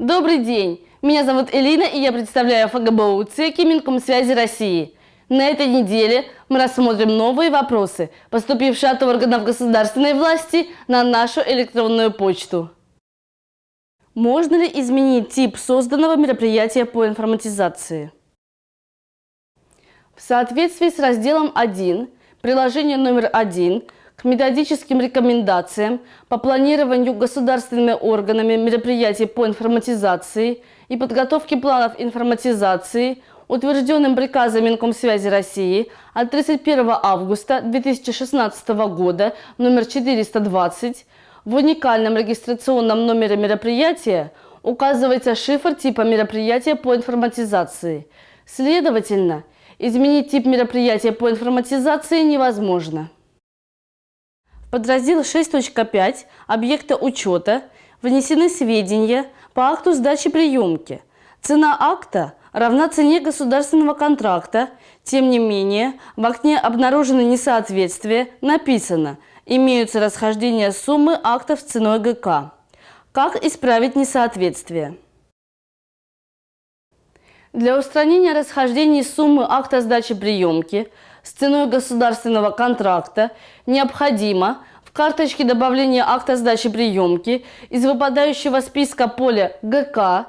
Добрый день! Меня зовут Элина, и я представляю ФГБУ ЦЕКИ Минкомсвязи России. На этой неделе мы рассмотрим новые вопросы, поступившие от органов государственной власти на нашу электронную почту. Можно ли изменить тип созданного мероприятия по информатизации? В соответствии с разделом 1, приложение номер 1 к методическим рекомендациям по планированию государственными органами мероприятий по информатизации и подготовке планов информатизации, утвержденным приказом Минкомсвязи России от 31 августа 2016 года номер 420 в уникальном регистрационном номере мероприятия указывается шифр типа мероприятия по информатизации. Следовательно, изменить тип мероприятия по информатизации невозможно. Подраздел 6.5 объекта учета внесены сведения по акту сдачи приемки. Цена акта равна цене государственного контракта. Тем не менее, в окне обнаружено несоответствие, написано – имеются расхождения суммы актов с ценой ГК. Как исправить несоответствие? Для устранения расхождений суммы акта сдачи приемки с ценой государственного контракта необходимо в карточке добавления акта сдачи приемки из выпадающего списка поля ГК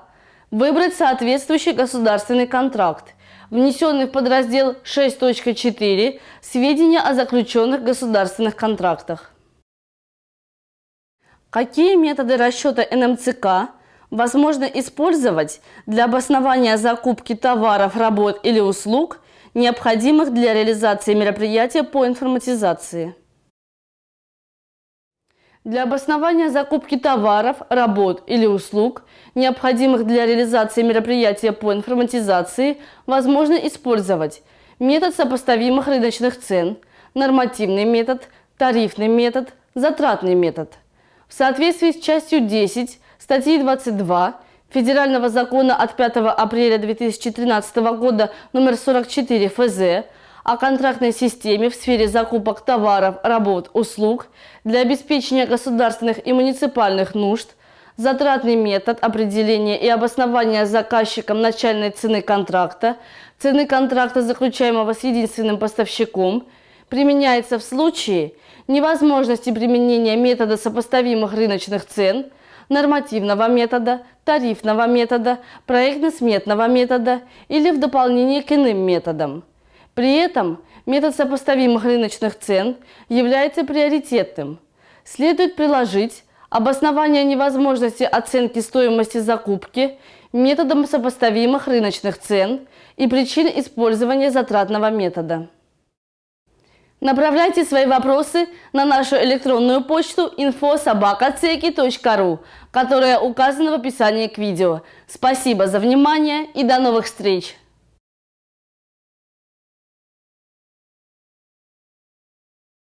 выбрать соответствующий государственный контракт внесенный в подраздел 6.4 «Сведения о заключенных государственных контрактах». Какие методы расчета НМЦК возможно использовать для обоснования закупки товаров, работ или услуг, необходимых для реализации мероприятия по информатизации? Для обоснования закупки товаров, работ или услуг, необходимых для реализации мероприятия по информатизации, возможно использовать метод сопоставимых рыночных цен, нормативный метод, тарифный метод, затратный метод. В соответствии с частью 10 статьи 22 Федерального закона от 5 апреля 2013 года номер 44 ФЗ о контрактной системе в сфере закупок товаров, работ, услуг для обеспечения государственных и муниципальных нужд, затратный метод определения и обоснования заказчиком начальной цены контракта, цены контракта, заключаемого с единственным поставщиком, применяется в случае невозможности применения метода сопоставимых рыночных цен, нормативного метода, тарифного метода, проектно-сметного метода или в дополнение к иным методам. При этом метод сопоставимых рыночных цен является приоритетным. Следует приложить обоснование невозможности оценки стоимости закупки методом сопоставимых рыночных цен и причин использования затратного метода. Направляйте свои вопросы на нашу электронную почту info.sobaka.ceki.ru, которая указана в описании к видео. Спасибо за внимание и до новых встреч!